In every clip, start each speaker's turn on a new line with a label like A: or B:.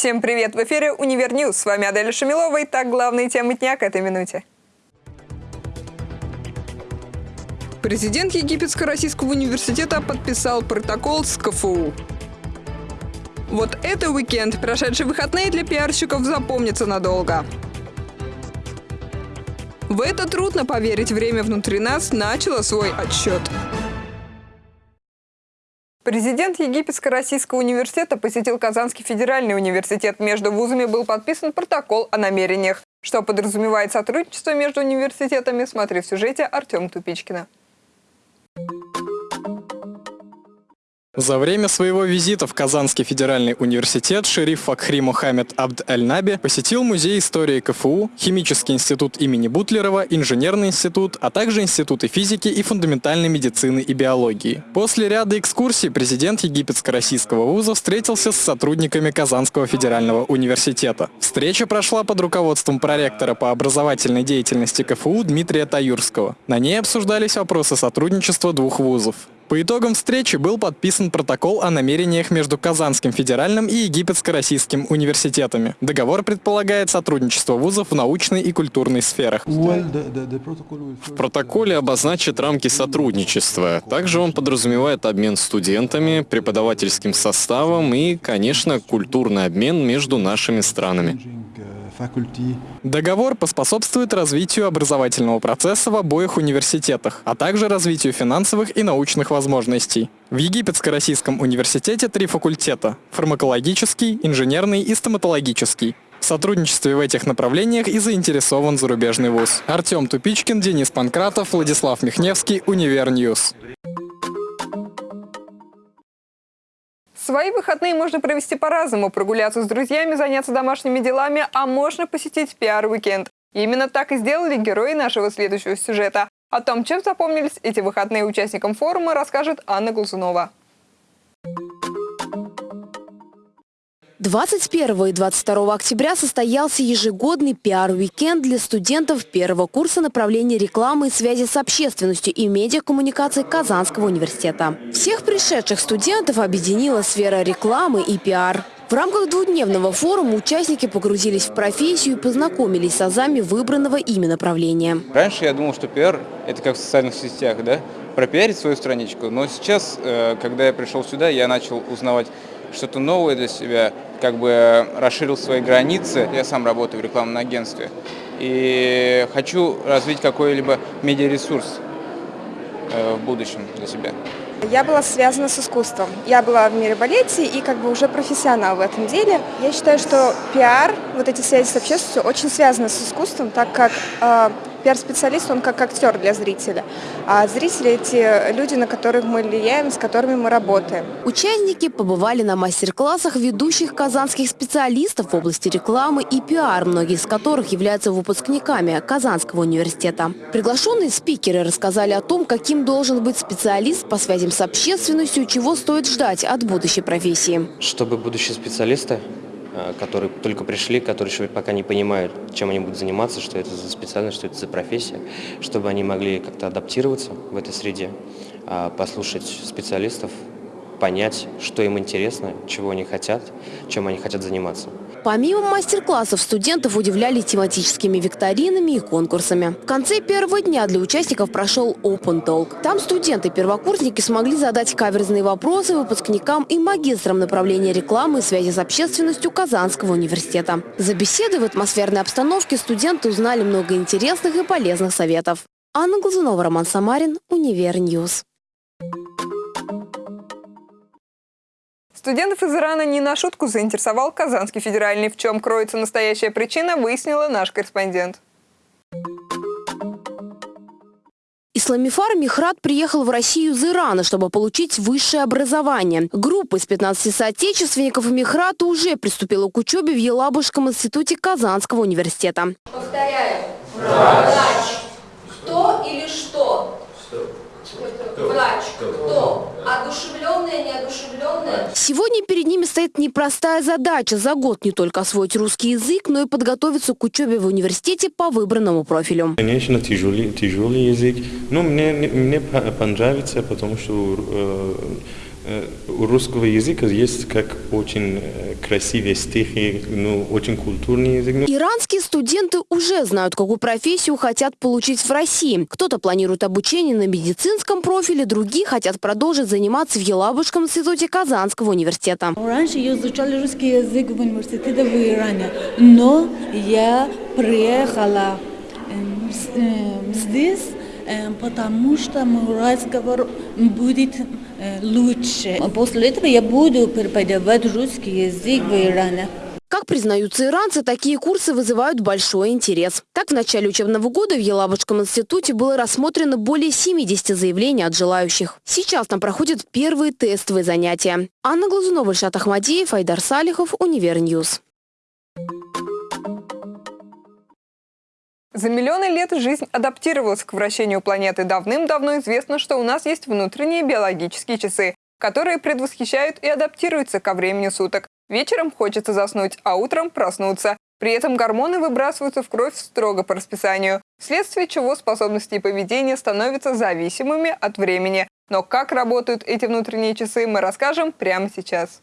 A: Всем привет! В эфире «Универ News». С вами Аделя Шамилова. И так главные темы дня к этой минуте. Президент Египетско-Российского университета подписал протокол с КФУ. Вот это уикенд. Прошедшие выходные для пиарщиков запомнится надолго. В это трудно поверить. Время внутри нас начало свой отсчет. Президент Египетско-Российского университета посетил Казанский федеральный университет. Между вузами был подписан протокол о намерениях. Что подразумевает сотрудничество между университетами, смотри в сюжете Артем Тупичкина.
B: За время своего визита в Казанский федеральный университет шериф Факхри Мухаммед Абд Аль-Наби посетил Музей истории КФУ, Химический институт имени Бутлерова, Инженерный институт, а также институты физики и фундаментальной медицины и биологии. После ряда экскурсий президент Египетско-Российского вуза встретился с сотрудниками Казанского федерального университета. Встреча прошла под руководством проректора по образовательной деятельности КФУ Дмитрия Таюрского. На ней обсуждались вопросы сотрудничества двух вузов. По итогам встречи был подписан протокол о намерениях между Казанским федеральным и Египетско-Российским университетами. Договор предполагает сотрудничество вузов в научной и культурной сферах.
C: В протоколе обозначат рамки сотрудничества. Также он подразумевает обмен студентами, преподавательским составом и, конечно, культурный обмен между нашими странами.
B: Договор поспособствует развитию образовательного процесса в обоих университетах, а также развитию финансовых и научных возможностей. В Египетско-Российском университете три факультета – фармакологический, инженерный и стоматологический. В сотрудничестве в этих направлениях и заинтересован зарубежный вуз. Артем Тупичкин, Денис Панкратов, Владислав Михневский, Универ News.
A: Свои выходные можно провести по-разному. Прогуляться с друзьями, заняться домашними делами, а можно посетить пиар-уикенд. Именно так и сделали герои нашего следующего сюжета. О том, чем запомнились эти выходные участникам форума, расскажет Анна Глазунова.
D: 21 и 22 октября состоялся ежегодный пиар-уикенд для студентов первого курса направления рекламы и связи с общественностью и медиакоммуникации Казанского университета. Всех пришедших студентов объединила сфера рекламы и пиар. В рамках двухдневного форума участники погрузились в профессию и познакомились с азами выбранного ими направления.
E: Раньше я думал, что пиар – это как в социальных сетях, да? пропиарить свою страничку. Но сейчас, э, когда я пришел сюда, я начал узнавать что-то новое для себя, как бы расширил свои границы. Я сам работаю в рекламном агентстве и хочу развить какой-либо медиаресурс э, в будущем для себя.
F: Я была связана с искусством. Я была в мире балете и как бы уже профессионал в этом деле. Я считаю, что пиар, вот эти связи с общественностью очень связаны с искусством, так как э, Пиар-специалист, он как актер для зрителя. А зрители – эти люди, на которых мы влияем, с которыми мы работаем.
D: Участники побывали на мастер-классах ведущих казанских специалистов в области рекламы и пиар, многие из которых являются выпускниками Казанского университета. Приглашенные спикеры рассказали о том, каким должен быть специалист по связям с общественностью, чего стоит ждать от будущей профессии.
G: Чтобы будущие специалисты которые только пришли, которые еще пока не понимают, чем они будут заниматься, что это за специальность, что это за профессия, чтобы они могли как-то адаптироваться в этой среде, а, послушать специалистов, понять, что им интересно, чего они хотят, чем они хотят заниматься.
D: Помимо мастер-классов, студентов удивляли тематическими викторинами и конкурсами. В конце первого дня для участников прошел Open Talk. Там студенты-первокурсники смогли задать каверзные вопросы выпускникам и магистрам направления рекламы и связи с общественностью Казанского университета. За беседой в атмосферной обстановке студенты узнали много интересных и полезных советов. Анна Глазунова, Роман Самарин, Универ News.
A: Студентов из Ирана не на шутку заинтересовал Казанский федеральный. В чем кроется настоящая причина, выяснила наш корреспондент.
D: Исламифар Михрат приехал в Россию из Ирана, чтобы получить высшее образование. Группа из 15 соотечественников Михрата уже приступила к учебе в Елабужском институте Казанского университета.
H: Повторяю. Врач. Кто или что? Врач. Кто? Одушевленная, неодушевленная?
D: Сегодня перед ними стоит непростая задача за год не только освоить русский язык, но и подготовиться к учебе в университете по выбранному профилю.
I: Конечно, тяжелый, тяжелый язык, но мне, мне понравится, потому что э, у русского языка есть как очень э, красивые стихи, ну, очень культурный язык. Ну.
D: Иранские студенты уже знают, какую профессию хотят получить в России. Кто-то планирует обучение на медицинском профиле, другие хотят продолжить заниматься в Елабужском институте Казанского университета.
J: Раньше я изучала русский язык в университете в Иране, но я приехала здесь, эм, потому что мой разговор будет Э, лучше. После этого я буду преподавать русский язык в Иране.
D: Как признаются иранцы, такие курсы вызывают большой интерес. Так, в начале учебного года в Елабужском институте было рассмотрено более 70 заявлений от желающих. Сейчас там проходят первые тестовые занятия. Анна Глазунова, Ильшат Ахмадеев, Айдар Салихов, Универ News.
A: За миллионы лет жизнь адаптировалась к вращению планеты. Давным-давно известно, что у нас есть внутренние биологические часы, которые предвосхищают и адаптируются ко времени суток. Вечером хочется заснуть, а утром проснуться. При этом гормоны выбрасываются в кровь строго по расписанию, вследствие чего способности и поведение становятся зависимыми от времени. Но как работают эти внутренние часы, мы расскажем прямо сейчас.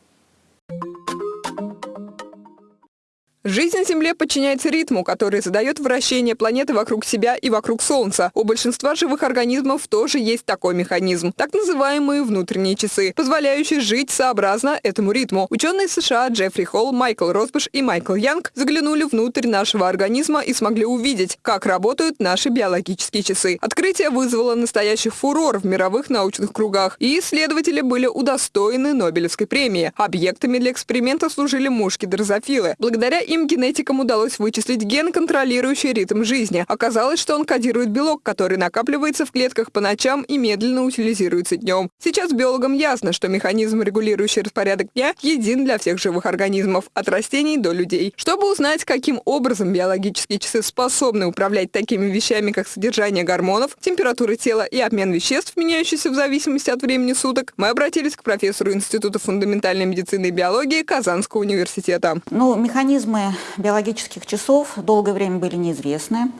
A: Жизнь на Земле подчиняется ритму, который задает вращение планеты вокруг себя и вокруг Солнца. У большинства живых организмов тоже есть такой механизм, так называемые внутренние часы, позволяющие жить сообразно этому ритму. Ученые США Джеффри Холл, Майкл Росбаш и Майкл Янг заглянули внутрь нашего организма и смогли увидеть, как работают наши биологические часы. Открытие вызвало настоящий фурор в мировых научных кругах, и исследователи были удостоены Нобелевской премии. Объектами для эксперимента служили мушки-дрозофилы. Благодаря им Другим генетикам удалось вычислить ген, контролирующий ритм жизни. Оказалось, что он кодирует белок, который накапливается в клетках по ночам и медленно утилизируется днем. Сейчас биологам ясно, что механизм, регулирующий распорядок дня, един для всех живых организмов, от растений до людей. Чтобы узнать, каким образом биологические часы способны управлять такими вещами, как содержание гормонов, температура тела и обмен веществ, меняющийся в зависимости от времени суток, мы обратились к профессору Института фундаментальной медицины и биологии Казанского университета.
K: Ну, механизмы биологических часов долгое время были неизвестны,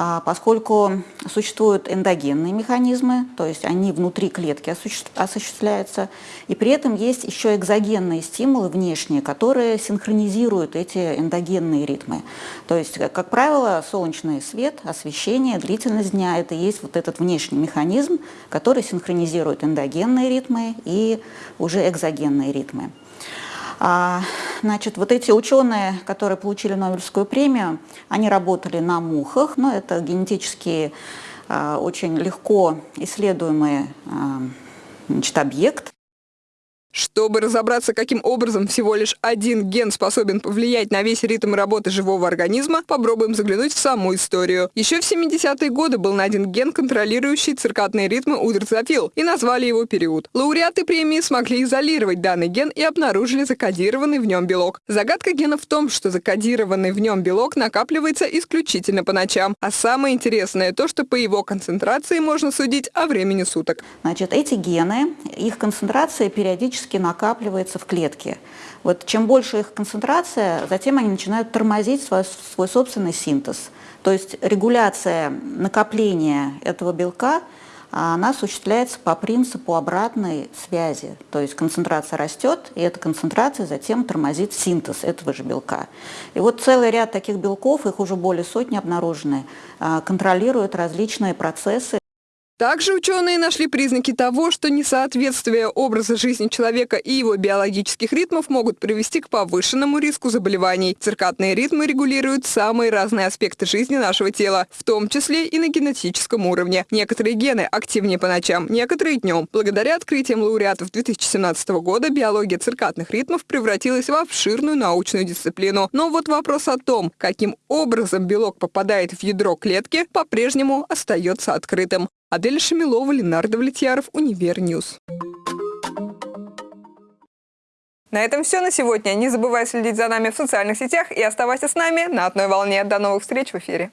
K: а, поскольку существуют эндогенные механизмы, то есть они внутри клетки осуществляются, и при этом есть еще экзогенные стимулы внешние, которые синхронизируют эти эндогенные ритмы. То есть, как правило, солнечный свет, освещение, длительность дня – это есть вот этот внешний механизм, который синхронизирует эндогенные ритмы и уже экзогенные ритмы. Значит, вот эти ученые, которые получили Нобелевскую премию, они работали на мухах, но это генетически а, очень легко исследуемый а, значит, объект.
A: Чтобы разобраться, каким образом всего лишь один ген способен повлиять на весь ритм работы живого организма, попробуем заглянуть в саму историю. Еще в 70-е годы был найден ген, контролирующий циркадные ритмы у дрозофил, и назвали его период. Лауреаты премии смогли изолировать данный ген и обнаружили закодированный в нем белок. Загадка гена в том, что закодированный в нем белок накапливается исключительно по ночам. А самое интересное то, что по его концентрации можно судить о времени суток.
K: Значит, эти гены, их концентрация периодически периодически накапливается в клетке. Вот чем больше их концентрация, затем они начинают тормозить свой, свой собственный синтез. То есть регуляция накопления этого белка она осуществляется по принципу обратной связи. То есть концентрация растет, и эта концентрация затем тормозит синтез этого же белка. И вот целый ряд таких белков, их уже более сотни обнаружены, а, контролируют различные процессы
A: также ученые нашли признаки того, что несоответствие образа жизни человека и его биологических ритмов могут привести к повышенному риску заболеваний. Циркадные ритмы регулируют самые разные аспекты жизни нашего тела, в том числе и на генетическом уровне. Некоторые гены активнее по ночам, некоторые днем. Благодаря открытиям лауреатов 2017 года биология циркадных ритмов превратилась в обширную научную дисциплину. Но вот вопрос о том, каким образом белок попадает в ядро клетки, по-прежнему остается открытым. Адель Шамилова, Ленардо Влетьяров, Универ News. На этом все на сегодня. Не забывай следить за нами в социальных сетях и оставайся с нами на одной волне. До новых встреч в эфире.